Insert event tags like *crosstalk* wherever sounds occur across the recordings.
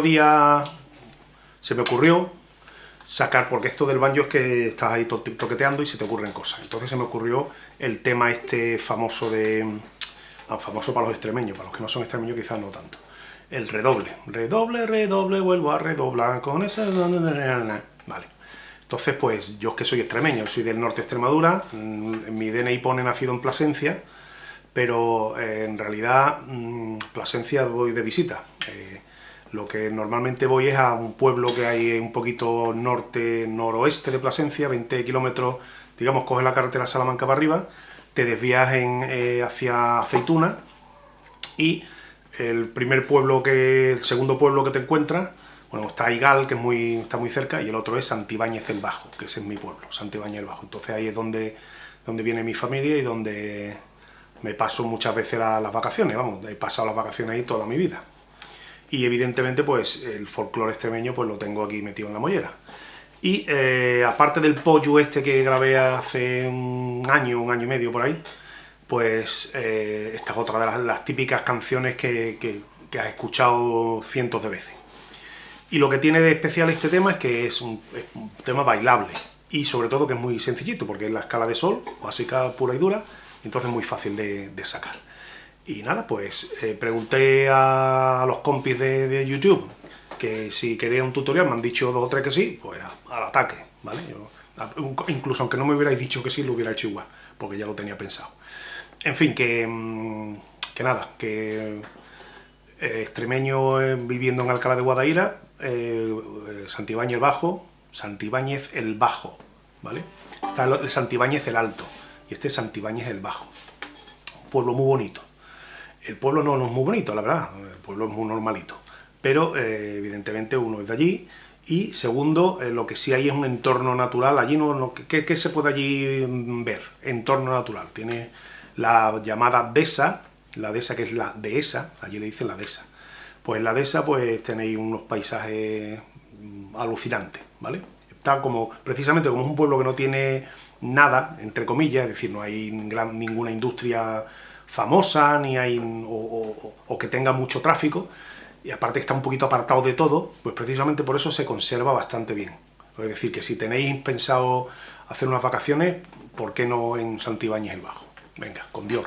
día se me ocurrió sacar, porque esto del banjo es que estás ahí toqueteando y se te ocurren cosas. Entonces se me ocurrió el tema este famoso de... Ah, famoso para los extremeños, para los que no son extremeños quizás no tanto. El redoble. Redoble, redoble, vuelvo a redoblar con ese... Vale. Entonces, pues, yo es que soy extremeño, soy del norte de Extremadura, mm, mi DNI pone nacido en Plasencia, pero eh, en realidad mm, Plasencia voy de visita. Eh, lo que normalmente voy es a un pueblo que hay un poquito norte-noroeste de Plasencia, 20 kilómetros, digamos, coges la carretera Salamanca para arriba, te desvías en, eh, hacia Aceituna y el primer pueblo que, el segundo pueblo que te encuentras, bueno, está Igal, que es muy, está muy cerca, y el otro es Santibáñez el Bajo, que ese es mi pueblo, Santibáñez el Bajo. Entonces ahí es donde, donde viene mi familia y donde me paso muchas veces las vacaciones, vamos, he pasado las vacaciones ahí toda mi vida y evidentemente pues el folclore extremeño pues lo tengo aquí metido en la mollera. Y eh, aparte del pollo este que grabé hace un año, un año y medio por ahí, pues eh, esta es otra de las, típicas canciones que, que, has escuchado cientos de veces. Y lo que tiene de especial este tema es que es un, tema bailable y sobre todo que es muy sencillito porque es la escala de sol, básica pura y dura, entonces muy fácil de, de sacar. Y nada, pues eh, pregunté a los compis de, YouTube que si quería un tutorial, me han dicho dos o tres que sí, pues al ataque, ¿vale? incluso aunque no me hubierais dicho que sí, lo hubiera hecho igual, porque ya lo tenía pensado. En fin, que, mm, que nada, que eh, extremeño eh, viviendo en Alcalá de Guadaira, Santibáñez el Bajo, Santibáñez el Bajo, ¿vale? Está el Santibáñez el Alto, y este es Santibáñez el Bajo. Un pueblo muy bonito. El pueblo no, es muy bonito, la verdad, el pueblo es muy normalito, pero eh, evidentemente uno es de allí, y segundo, eh, lo que sí hay es un entorno natural, allí no, ¿qué, se puede allí mm, ver? Entorno natural, tiene la llamada dehesa, la dehesa que es la dehesa, allí le dicen la dehesa, pues en la dehesa pues tenéis unos paisajes mm, alucinantes, ¿vale? Está como, precisamente como es un pueblo que no tiene nada, entre comillas, es decir, no hay ninguna industria famosa, ni hay, o, que tenga mucho tráfico, y aparte está un poquito apartado de todo, pues precisamente por eso se conserva bastante bien. Es decir, que si tenéis pensado hacer unas vacaciones, ¿por qué no en Santibáñez el Bajo? Venga, con Dios.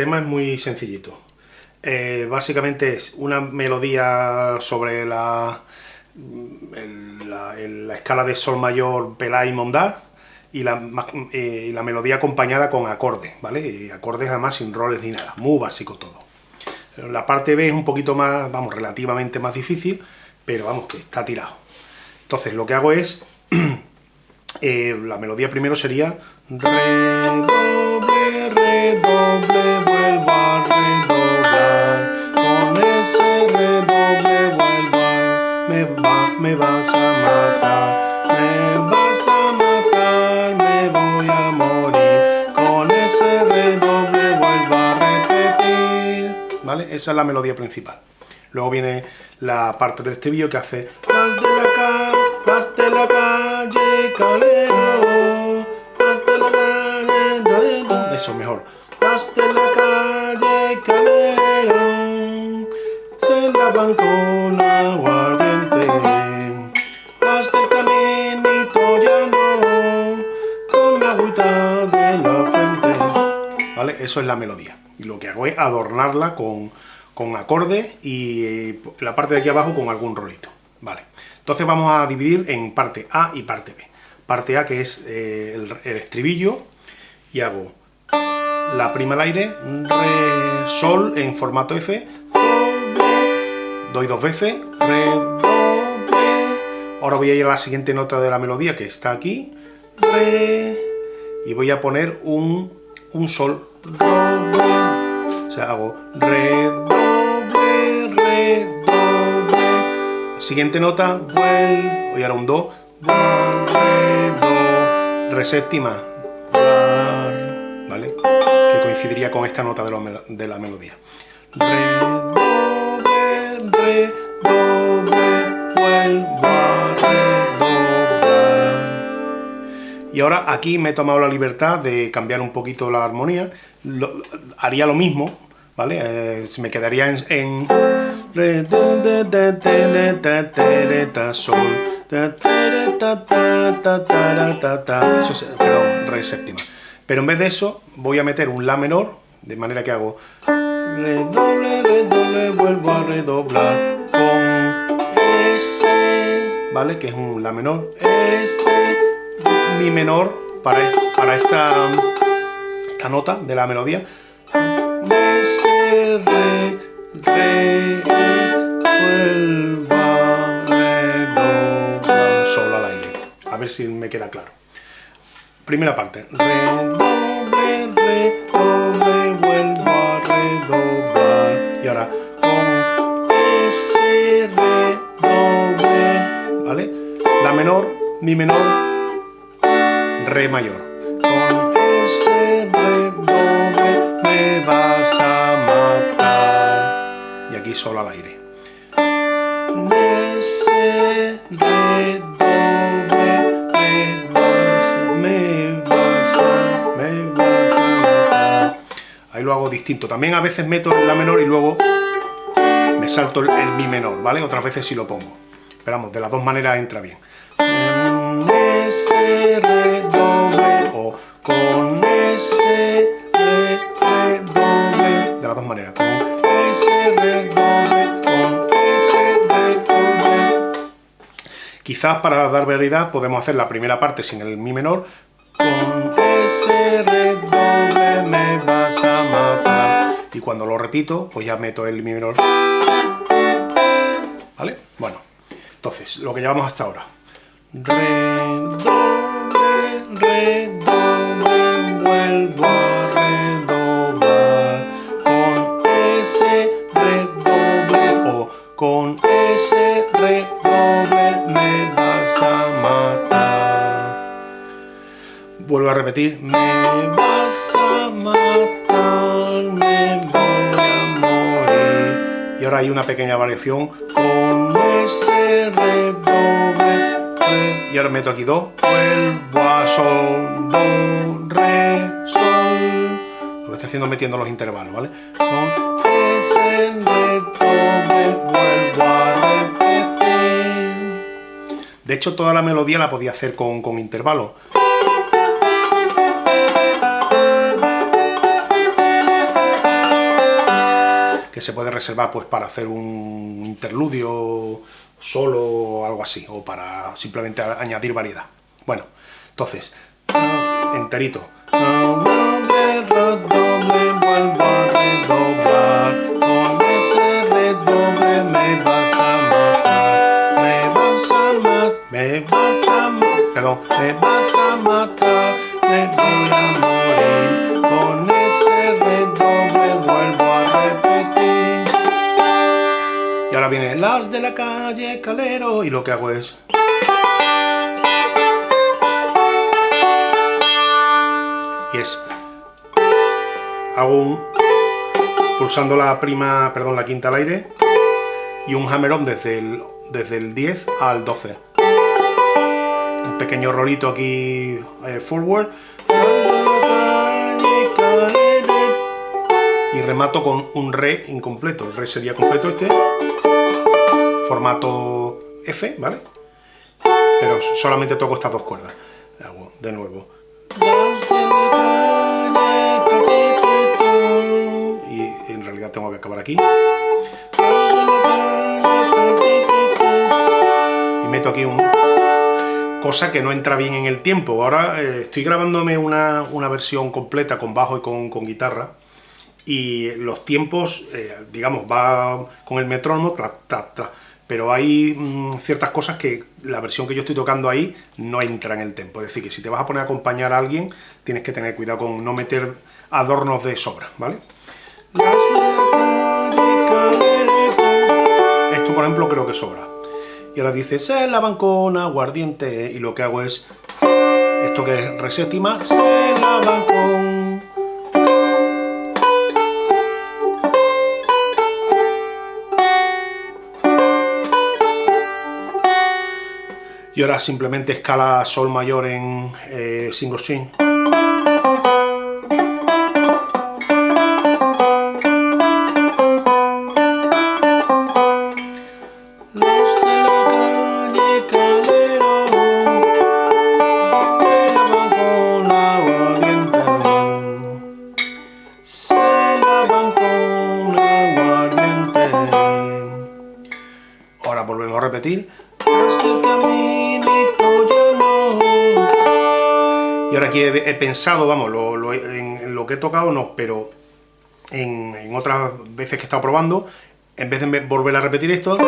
Tema es muy sencillito. Eh, básicamente es una melodía sobre la, la, escala de sol mayor, pelá y mondá, y la, eh, y la melodía acompañada con acordes, ¿vale? Y acordes además sin roles ni nada, muy básico todo. La parte B es un poquito más, vamos, relativamente más difícil, pero vamos, que está tirado. Entonces lo que hago es, *clears throat* eh, la melodía primero sería Esa es la melodía principal. Luego viene la parte del estribillo que hace Las de la calle, las de la calle, calero, las de la calle, eso mejor. Hasta la calle Calderón se lavan con aguardiente hasta el caminito llano con la agüita de la frente ¿vale? eso es la melodía y lo que hago es adornarla con, con acordes y eh, la parte de aquí abajo con algún rolito vale entonces vamos a dividir en parte A y parte B parte A que es eh, el, estribillo y hago la prima al aire, re, sol en formato F, doy dos veces, re. Ahora voy a ir a la siguiente nota de la melodía que está aquí, re, y voy a poner un, un sol. O sea, hago re, do, re, re, do, re. Siguiente nota, vuel, voy ahora un do, re, do, re séptima, ¿vale? Que coincidiría con esta nota de, lo, de la melodía. Re, do, re, re, do, re, vuelvo Y ahora aquí me he tomado la libertad de cambiar un poquito la armonía. Lo, haría lo mismo, ¿vale? Eh, me quedaría en, en sol, eso es, perdón, re séptima. Pero en vez de eso, voy a meter un la menor, de manera que hago redoble, redoble, vuelvo a redoblar con S, ¿vale? Que es un la menor, S, mi menor para, para esta, esta nota de la melodía. S, re, re, vuelvo ver si me queda claro. Primera parte. A. Y ahora ¿vale? La menor, mi menor, mayor. Con ese me vas. Y aquí solo al aire. Ese re, lo hago distinto. También a veces meto la menor y luego me salto el, mi menor, ¿vale? Otras veces sí lo pongo. Esperamos, de las dos maneras entra bien. O con ese re, De las dos maneras. Con ese con ese Quizás para dar veridad podemos hacer la primera parte sin el mi menor. Con ese re, me vas a matar. Y cuando lo repito, pues ya meto el mi menor. ¿Vale? Bueno, entonces, lo que llevamos hasta ahora. Re, do, re, re, do, re, vuelvo a redoblar. Con ese redoble o con ese redoble me vas a matar. Vuelvo a repetir, me vas a matar, me voy a morir. Y ahora hay una pequeña variación con ese redoble. Y ahora meto aquí do, vuelvo a sol, do, re, sol. Lo que estoy haciendo es metiendo los intervalos, ¿vale? Ese redoble vuelvo a. De hecho, toda la melodía la podía hacer con, con intervalos. se puede reservar pues para hacer un interludio solo o algo así, o para simplemente añadir variedad. Bueno, entonces, enterito. perdón, Y ahora viene las de la calle Calero, y lo que hago es... Y es... Hago un... Pulsando la prima, perdón, la quinta al aire, y un hammer-on desde el, desde el 10 al 12 pequeño rolito aquí eh, forward. Y remato con un re incompleto, el re sería completo este formato F, ¿vale? pero solamente toco estas dos cuerdas. Hago de nuevo. Y en realidad tengo que acabar aquí. Y meto aquí un cosa que no entra bien en el tiempo. Ahora eh, estoy grabándome una, versión completa con bajo y con, guitarra, y los tiempos, eh, digamos, va con el metrónomo, pero hay mm, ciertas cosas que la versión que yo estoy tocando ahí no entra en el tempo. Es decir, que si te vas a poner a acompañar a alguien, tienes que tener cuidado con no meter adornos de sobra, ¿vale? Esto, por ejemplo, creo que sobra. Y ahora dice, se lavan con aguardiente, y lo que hago es, esto que es re séptima, se lavan con y ahora simplemente escala sol mayor en eh, single string. Y ahora aquí he, pensado, vamos, en, lo que he tocado no, pero en, otras veces que he estado probando, en vez de volver a repetir esto,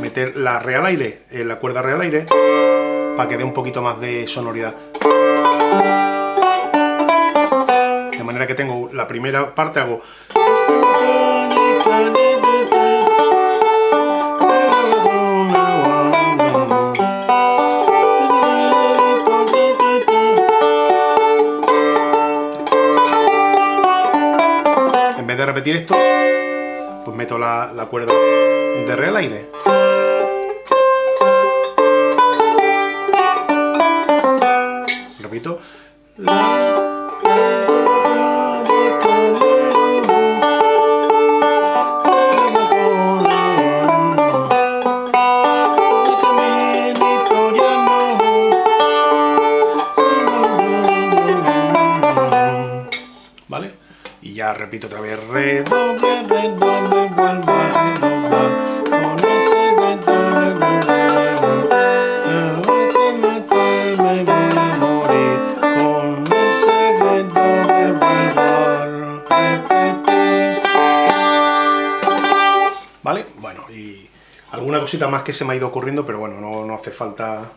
meter la re al aire, eh, la cuerda re al aire, para que dé un poquito más de sonoridad. De manera que tengo la primera parte, hago... repetir esto, pues meto la, cuerda de re al aire. Repito otra vez, redoble, redoble, vuelvo a redoblar. ¿Vale? Bueno, y alguna cosita más que se me ha ido ocurriendo, pero bueno, no, no hace falta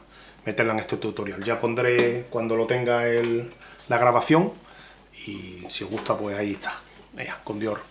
meterla en este tutorial. Ya pondré cuando lo tenga el, la grabación, y si os gusta pues ahí está, Venga, con Dior.